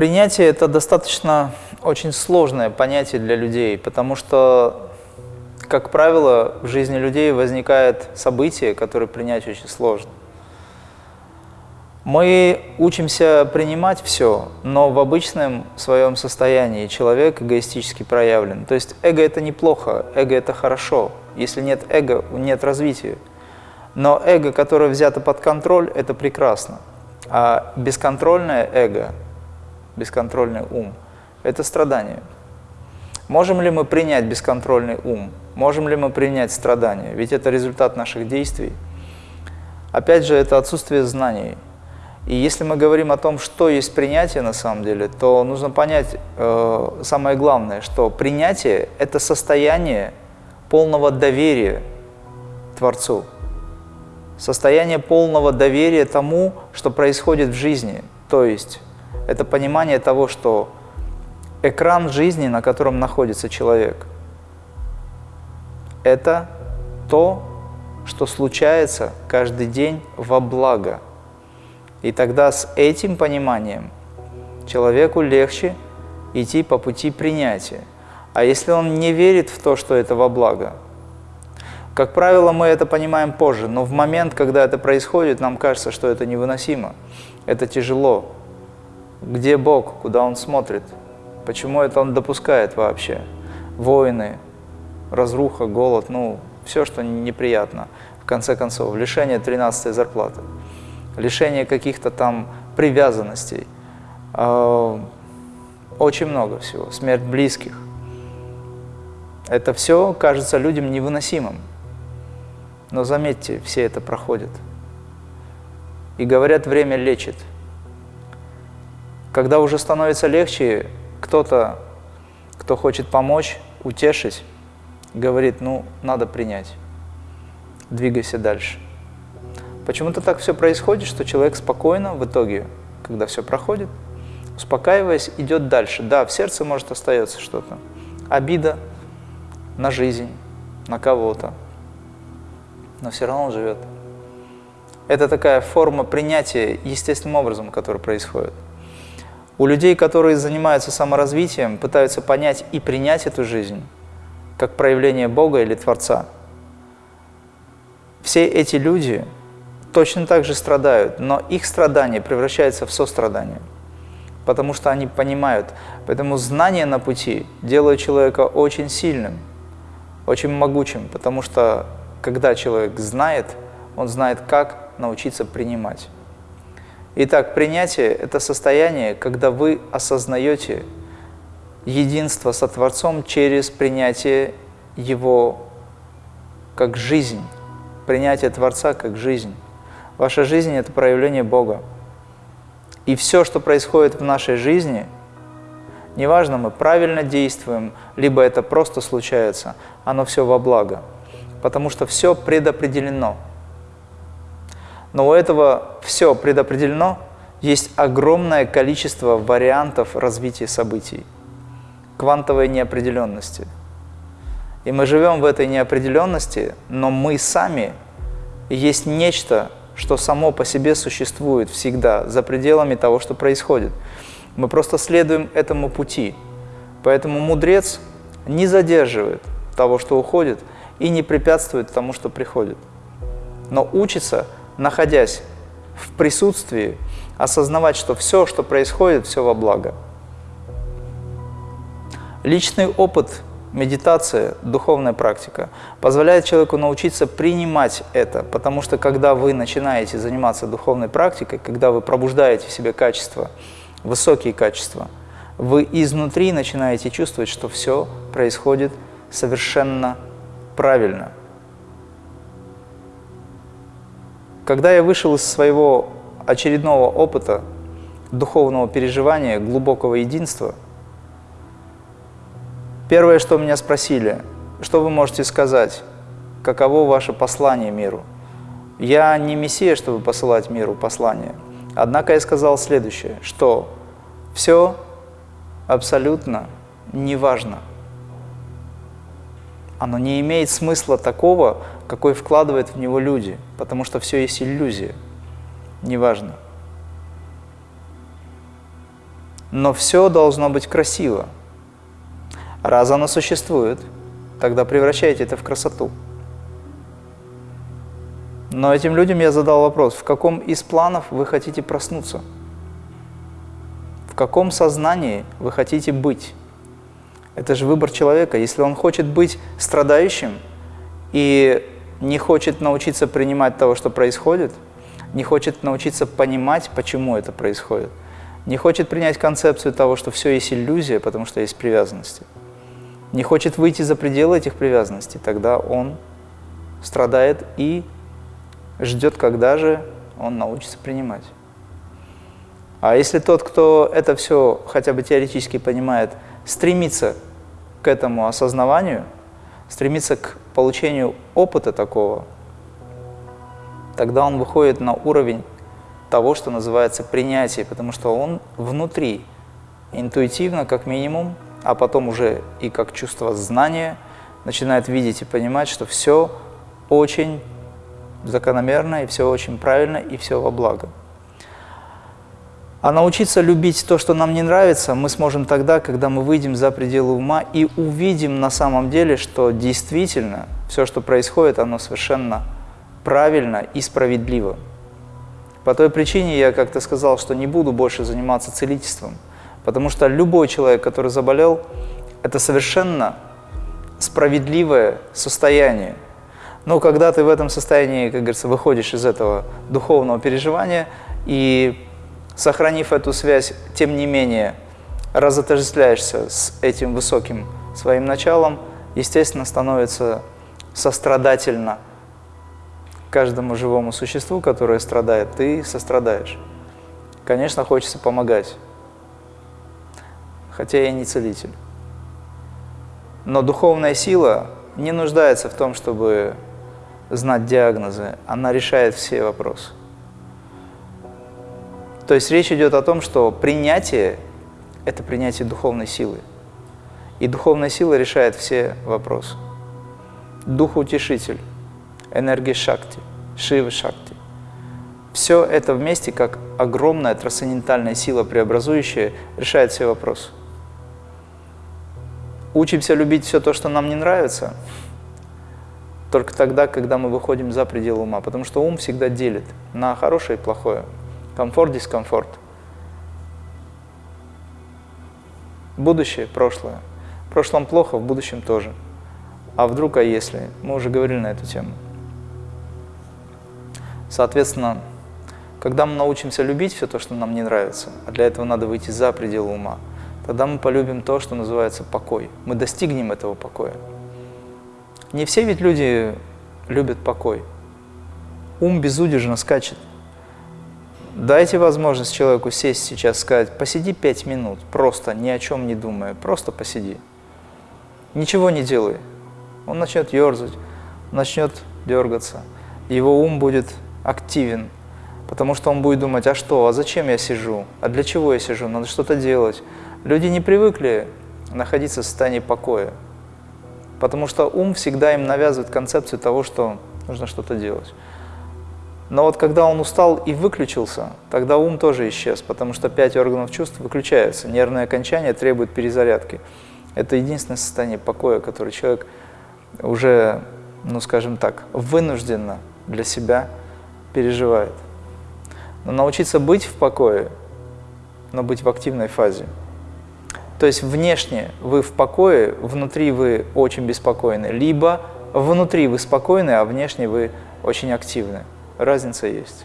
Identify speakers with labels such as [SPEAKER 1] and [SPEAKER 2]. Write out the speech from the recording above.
[SPEAKER 1] Принятие – это достаточно очень сложное понятие для людей, потому что, как правило, в жизни людей возникает событие, которое принять очень сложно. Мы учимся принимать все, но в обычном своем состоянии человек эгоистически проявлен. То есть эго – это неплохо, эго – это хорошо. Если нет эго, нет развития. Но эго, которое взято под контроль, это прекрасно. А бесконтрольное эго, бесконтрольный ум – это страдание. Можем ли мы принять бесконтрольный ум? Можем ли мы принять страдания? Ведь это результат наших действий. Опять же, это отсутствие знаний. И если мы говорим о том, что есть принятие на самом деле, то нужно понять э, самое главное, что принятие – это состояние полного доверия Творцу состояние полного доверия тому, что происходит в жизни. То есть это понимание того, что экран жизни, на котором находится человек, это то, что случается каждый день во благо. И тогда с этим пониманием человеку легче идти по пути принятия. А если он не верит в то, что это во благо, как правило, мы это понимаем позже, но в момент, когда это происходит, нам кажется, что это невыносимо, это тяжело. Где Бог, куда Он смотрит? Почему это Он допускает вообще? Войны, разруха, голод, ну, все, что неприятно. В конце концов, лишение 13 зарплаты, лишение каких-то там привязанностей, э, очень много всего, смерть близких. Это все кажется людям невыносимым. Но заметьте, все это проходит. И говорят, время лечит. Когда уже становится легче, кто-то, кто хочет помочь, утешить, говорит, ну, надо принять, двигайся дальше. Почему-то так все происходит, что человек спокойно в итоге, когда все проходит, успокаиваясь, идет дальше. Да, в сердце может остается что-то. Обида на жизнь, на кого-то, но все равно он живет. Это такая форма принятия естественным образом, который происходит. У людей, которые занимаются саморазвитием, пытаются понять и принять эту жизнь, как проявление Бога или Творца. Все эти люди точно так же страдают, но их страдание превращается в сострадание, потому что они понимают. Поэтому знание на пути делает человека очень сильным, очень могучим, потому что когда человек знает, он знает, как научиться принимать. Итак, принятие – это состояние, когда вы осознаете единство со Творцом через принятие Его как жизнь, принятие Творца как жизнь. Ваша жизнь – это проявление Бога. И все, что происходит в нашей жизни, неважно, мы правильно действуем, либо это просто случается, оно все во благо потому что все предопределено. Но у этого все предопределено, есть огромное количество вариантов развития событий, квантовой неопределенности. И мы живем в этой неопределенности, но мы сами есть нечто, что само по себе существует всегда, за пределами того, что происходит. Мы просто следуем этому пути. Поэтому мудрец не задерживает того, что уходит, и не препятствует тому, что приходит. Но учится, находясь в присутствии, осознавать, что все, что происходит, все во благо. Личный опыт, медитация, духовная практика позволяет человеку научиться принимать это, потому что когда вы начинаете заниматься духовной практикой, когда вы пробуждаете в себе качества, высокие качества, вы изнутри начинаете чувствовать, что все происходит совершенно правильно. Когда я вышел из своего очередного опыта, духовного переживания, глубокого единства, первое, что меня спросили, что вы можете сказать, каково ваше послание миру? Я не мессия, чтобы посылать миру послание. Однако я сказал следующее, что все абсолютно неважно оно не имеет смысла такого, какой вкладывают в него люди, потому что все есть иллюзия, неважно. Но все должно быть красиво. Раз оно существует, тогда превращайте это в красоту. Но этим людям я задал вопрос, в каком из планов вы хотите проснуться? В каком сознании вы хотите быть? Это же выбор человека. Если он хочет быть страдающим и не хочет научиться принимать того, что происходит, не хочет научиться понимать, почему это происходит, не хочет принять концепцию того, что все есть иллюзия, потому что есть привязанности, не хочет выйти за пределы этих привязанностей, тогда он страдает и ждет, когда же он научится принимать. А если тот, кто это все хотя бы теоретически понимает, стремится к этому осознаванию, стремится к получению опыта такого, тогда он выходит на уровень того, что называется принятие, потому что он внутри, интуитивно как минимум, а потом уже и как чувство знания, начинает видеть и понимать, что все очень закономерно, и все очень правильно, и все во благо. А научиться любить то, что нам не нравится, мы сможем тогда, когда мы выйдем за пределы ума и увидим на самом деле, что действительно все, что происходит, оно совершенно правильно и справедливо. По той причине я как-то сказал, что не буду больше заниматься целительством, потому что любой человек, который заболел, это совершенно справедливое состояние. Но когда ты в этом состоянии, как говорится, выходишь из этого духовного переживания и сохранив эту связь, тем не менее, разотождествляешься с этим высоким своим началом, естественно, становится сострадательно каждому живому существу, которое страдает, ты сострадаешь. Конечно, хочется помогать, хотя я не целитель. Но духовная сила не нуждается в том, чтобы знать диагнозы, она решает все вопросы. То есть речь идет о том, что принятие – это принятие духовной силы. И духовная сила решает все вопросы. Дух-утешитель, энергия шакти, шивы шакти. Все это вместе, как огромная трансцендентальная сила преобразующая, решает все вопросы. Учимся любить все то, что нам не нравится, только тогда, когда мы выходим за пределы ума, потому что ум всегда делит на хорошее и плохое. Комфорт, дискомфорт. Будущее, прошлое. В прошлом плохо, в будущем тоже. А вдруг, а если? Мы уже говорили на эту тему. Соответственно, когда мы научимся любить все то, что нам не нравится, а для этого надо выйти за пределы ума, тогда мы полюбим то, что называется покой. Мы достигнем этого покоя. Не все ведь люди любят покой. Ум безудержно скачет. Дайте возможность человеку сесть сейчас, сказать, посиди пять минут, просто ни о чем не думая, просто посиди. Ничего не делай. Он начнет ерзать, начнет дергаться. Его ум будет активен, потому что он будет думать, а что, а зачем я сижу, а для чего я сижу, надо что-то делать. Люди не привыкли находиться в состоянии покоя, потому что ум всегда им навязывает концепцию того, что нужно что-то делать. Но вот когда он устал и выключился, тогда ум тоже исчез, потому что пять органов чувств выключаются, нервное окончание требует перезарядки. Это единственное состояние покоя, которое человек уже, ну скажем так, вынужденно для себя переживает. Но научиться быть в покое, но быть в активной фазе. То есть внешне вы в покое, внутри вы очень беспокойны, либо внутри вы спокойны, а внешне вы очень активны разница есть.